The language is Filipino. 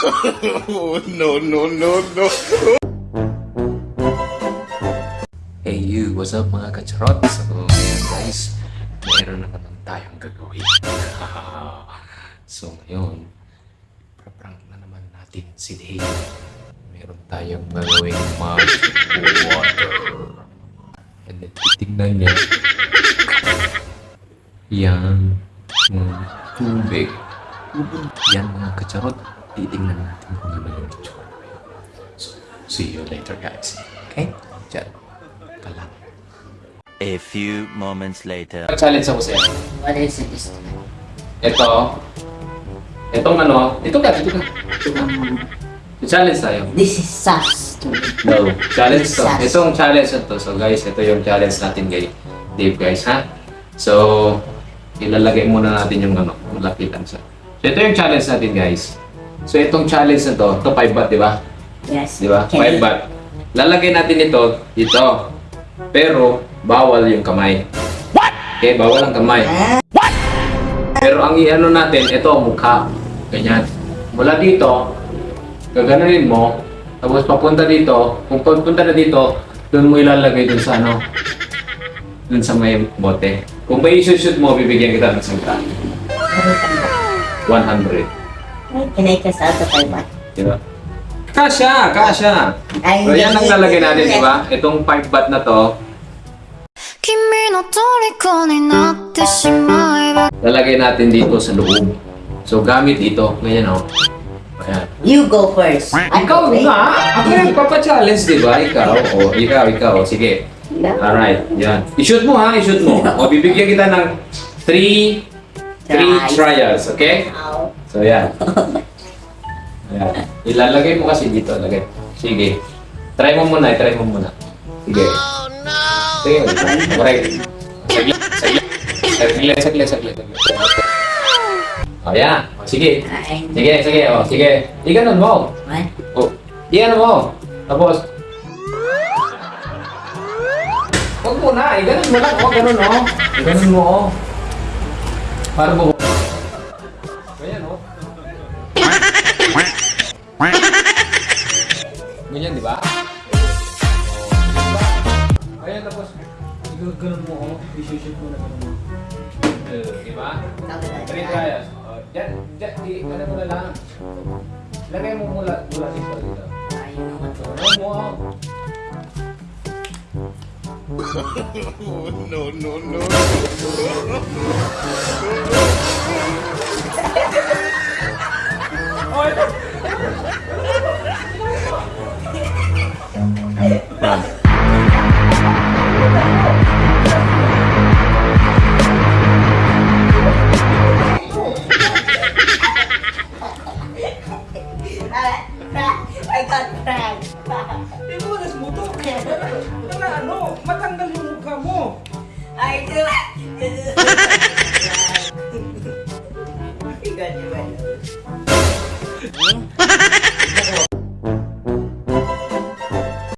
no, no, no, no. Hey you, what's up mga kacharot? So, ngayon guys, meron na naman tayong gagawin. so, ngayon, praprank na naman natin si Dave. Meron tayong gagawin magic water. And then, titignan niya. Yan, yung tubig. Yan mga kacharot, titignan natin kung ano yung itsura. So, see you later guys. Okay? Diyan. Ka lang. A few moments later. Challenge ako sa'yo. What is it this Ito. Itong ano. Ito ka, ito ka. Ito ka. Challenge tayo. This is sus to me. No. Challenge to. Itong challenge na to. So guys, ito yung challenge natin kay Dave guys ha. So, ilalagay muna natin yung ano, malapitan sa. So ito yung challenge natin guys. So itong challenge na to, ito 5 baht, di ba? Yes. Di ba? Can 5 you- baht. Lalagay natin ito dito. Pero bawal yung kamay. What? Okay, bawal ang kamay. What? Pero ang iano natin, ito mukha. Ganyan. Mula dito, gaganunin mo, tapos papunta dito, kung papunta na dito, doon mo ilalagay dun sa ano, dun sa may bote. Kung may shoot mo, bibigyan kita ng sangka. 100. Can I cast out of my mind? Di ba? Kasha! Kasha! Ay, so, yan ang lalagay natin, di ba? Diba? Itong 5 bat na to. Lalagay natin dito sa loob. So, gamit ito. Ganyan, oh. Ayan. You go first. I'm ikaw afraid. na! Ako yung papachallenge, di ba? Ikaw. O, oh, ikaw, ikaw. Sige. No. Alright, yan. I-shoot mo, ha? I-shoot mo. O, oh, bibigyan kita ng 3 3 trials, okay? Wow. So, yan. Ayan. Ilalagay mo kasi dito. Lagay. Sige. Try mo muna, try mo muna. Sige. Oh, no! Sige, correct. Saglit, saglit. Saglit, saglit, saglit. saglit. O, yan. O, sige. Sige, sige, o, sige. Iganon mo. what? O, iganon mo. Tapos, Huwag mo na, iganon mo lang. O, ganun, o. Iganon mo, o. Para mo. Ayan, tapos, ganun mo, o. I-shoot mo na ganun mo. Eh, Di ba? Three trials. Oh, Diyan, diyan, di, ano mo na lang. Lagay mo mula, mula dito, dito. Ayun naman to. Mo? No, no, no. I Tiga juga.